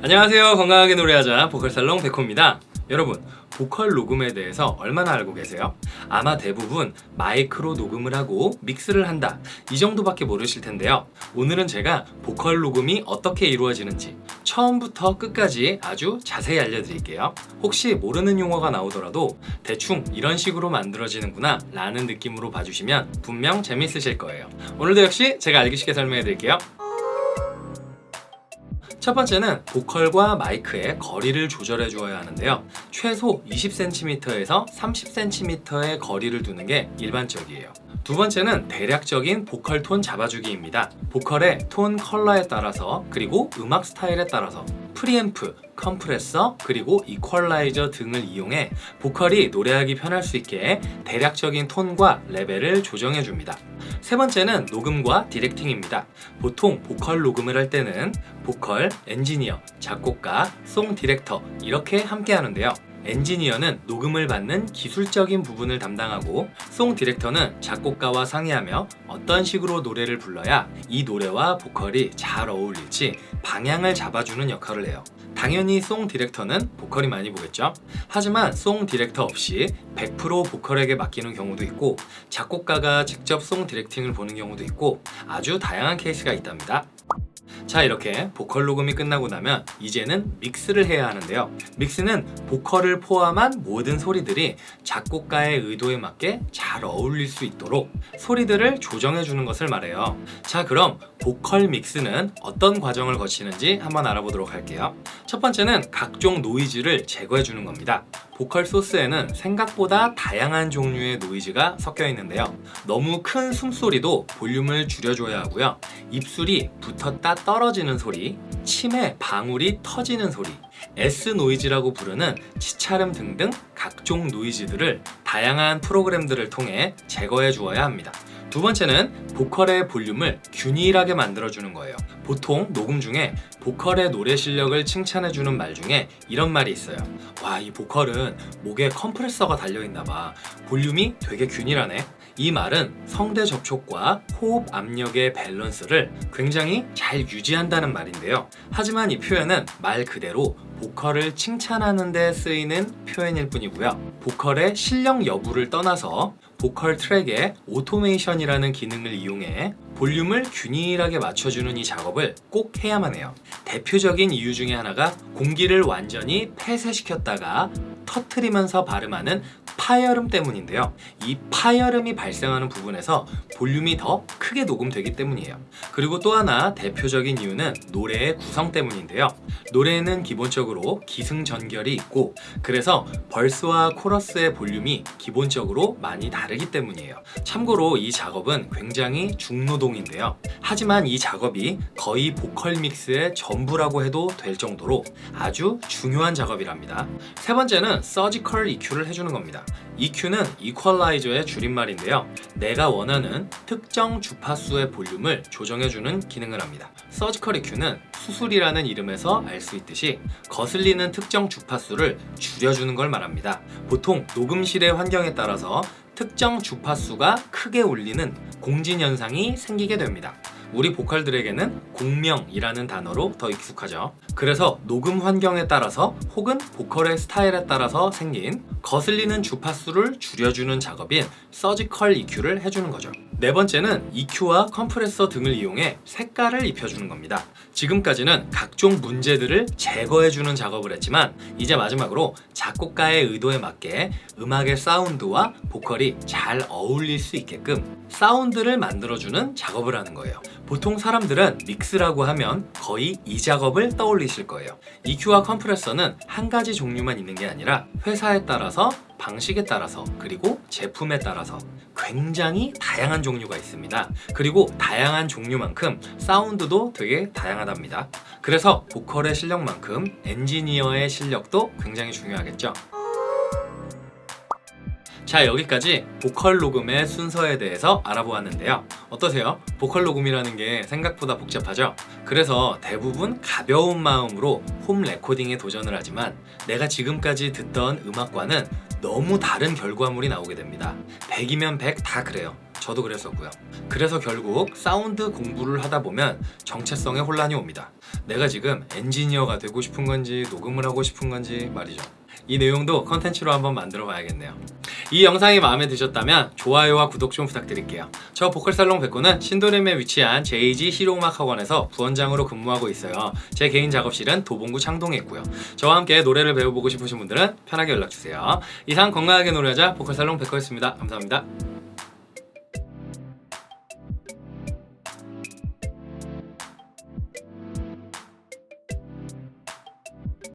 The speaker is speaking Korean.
안녕하세요. 건강하게 노래하자 보컬살롱 백호입니다. 여러분 보컬 녹음에 대해서 얼마나 알고 계세요? 아마 대부분 마이크로 녹음을 하고 믹스를 한다. 이 정도밖에 모르실 텐데요. 오늘은 제가 보컬 녹음이 어떻게 이루어지는지 처음부터 끝까지 아주 자세히 알려드릴게요. 혹시 모르는 용어가 나오더라도 대충 이런 식으로 만들어지는구나 라는 느낌으로 봐주시면 분명 재밌으실 거예요. 오늘도 역시 제가 알기 쉽게 설명해 드릴게요 첫 번째는 보컬과 마이크의 거리를 조절해 주어야 하는데요. 최소 20cm에서 30cm의 거리를 두는 게 일반적이에요. 두 번째는 대략적인 보컬 톤 잡아주기입니다. 보컬의 톤 컬러에 따라서 그리고 음악 스타일에 따라서 프리앰프, 컴프레서, 그리고 이퀄라이저 등을 이용해 보컬이 노래하기 편할 수 있게 대략적인 톤과 레벨을 조정해 줍니다 세 번째는 녹음과 directing입니다. 보통 보컬 녹음을 할 때는 보컬, 엔지니어, 작곡가, song director 이렇게 함께 하는데요. 엔지니어는 녹음을 받는 기술적인 부분을 담당하고 song director는 작곡가와 상의하며 어떤 식으로 노래를 불러야 이 노래와 보컬이 잘 어울릴지 방향을 잡아주는 역할을 해요 당연히 song director는 보컬이 많이 보겠죠. 하지만 song director 없이 100% 보컬에게 맡기는 경우도 있고 작곡가가 직접 송 디렉팅을 보는 경우도 있고 아주 다양한 케이스가 있답니다 자 이렇게 보컬 녹음이 끝나고 나면 이제는 믹스를 해야 하는데요. 믹스는 보컬을 포함한 모든 소리들이 작곡가의 의도에 맞게 잘 어울릴 수 있도록 소리들을 조정해 주는 것을 말해요. 자 그럼 보컬 믹스는 어떤 과정을 거치는지 한번 알아보도록 할게요. 첫 번째는 각종 노이즈를 제거해 주는 겁니다. 보컬 소스에는 생각보다 다양한 종류의 노이즈가 섞여 있는데요. 너무 큰 숨소리도 볼륨을 줄여줘야 하고요. 입술이 붙었다 떨어지는 소리 침에 방울이 터지는 소리 S 노이즈라고 부르는 치차름 등등 각종 노이즈들을 다양한 프로그램들을 통해 제거해 주어야 합니다. 두 번째는 보컬의 볼륨을 균일하게 만들어주는 거예요. 보통 녹음 중에 보컬의 노래 실력을 칭찬해주는 말 중에 이런 말이 있어요 와 이 보컬은 목에 컴프레서가 달려있나봐. 볼륨이 되게 균일하네 이 말은 성대 접촉과 호흡 압력의 밸런스를 굉장히 잘 유지한다는 말인데요. 하지만 이 표현은 말 그대로 보컬을 칭찬하는 데 쓰이는 표현일 뿐이고요. 보컬의 실력 여부를 떠나서 보컬 트랙에 오토메이션이라는 기능을 이용해 볼륨을 균일하게 맞춰주는 이 작업을 꼭 해야만 해요. 대표적인 이유 중에 하나가 공기를 완전히 폐쇄시켰다가 터트리면서 발음하는 파열음 때문인데요. 이 파열음이 발생하는 부분에서 볼륨이 더 크게 녹음되기 때문이에요. 그리고 또 하나 대표적인 이유는 노래의 구성 때문인데요. 노래에는 기본적으로 기승전결이 있고 그래서 벌스와 코러스의 볼륨이 기본적으로 많이 다르기 때문이에요. 참고로 이 작업은 굉장히 중노동인데요. 하지만 이 작업이 거의 보컬 믹스의 전부라고 해도 될 정도로 아주 중요한 작업이랍니다. 세 번째는 서지컬 EQ를 해주는 겁니다 EQ는 이퀄라이저의 줄임말인데요. 내가 원하는 특정 주파수의 볼륨을 조정해주는 기능을 합니다. 서지컬 EQ는 수술이라는 이름에서 알 수 있듯이 거슬리는 특정 주파수를 줄여주는 걸 말합니다. 보통 녹음실의 환경에 따라서 특정 주파수가 크게 울리는 공진 현상이 생기게 됩니다. 우리 보컬들에게는 공명이라는 단어로 더 익숙하죠. 그래서 녹음 환경에 따라서 혹은 보컬의 스타일에 따라서 생긴 거슬리는 주파수를 줄여주는 작업인 서지컬 EQ를 해주는 거죠. 네 번째는 EQ와 컴프레서 등을 이용해 색깔을 입혀주는 겁니다. 지금까지는 각종 문제들을 제거해주는 작업을 했지만 이제 마지막으로 작곡가의 의도에 맞게 음악의 사운드와 보컬이 잘 어울릴 수 있게끔 사운드를 만들어주는 작업을 하는 거예요. 보통 사람들은 믹스라고 하면 거의 이 작업을 떠올리실 거예요. EQ와 컴프레서는 한 가지 종류만 있는 게 아니라 회사에 따라서 방식에 따라서 그리고 제품에 따라서 굉장히 다양한 종류가 있습니다. 그리고 다양한 종류만큼 사운드도 되게 다양하답니다. 그래서 보컬의 실력만큼 엔지니어의 실력도 굉장히 중요하겠죠 자 여기까지 보컬 녹음의 순서에 대해서 알아보았는데요 어떠세요? 보컬 녹음이라는 게 생각보다 복잡하죠? 그래서 대부분 가벼운 마음으로 홈 레코딩에 도전을 하지만 내가 지금까지 듣던 음악과는 너무 다른 결과물이 나오게 됩니다 100이면 100 다 그래요 저도 그랬었고요. 그래서 결국 사운드 공부를 하다 보면 정체성에 혼란이 옵니다. 내가 지금 엔지니어가 되고 싶은 건지 녹음을 하고 싶은 건지 말이죠. 이 내용도 컨텐츠로 한번 만들어 봐야겠네요. 이 영상이 마음에 드셨다면 좋아요와 구독 좀 부탁드릴게요. 저 보컬살롱 백구는 신도림에 위치한 JG 실용음악 학원에서 부원장으로 근무하고 있어요. 제 개인 작업실은 도봉구 창동에 있고요. 저와 함께 노래를 배워보고 싶으신 분들은 편하게 연락주세요. 이상 건강하게 노래하자 보컬살롱 백구였습니다. 감사합니다.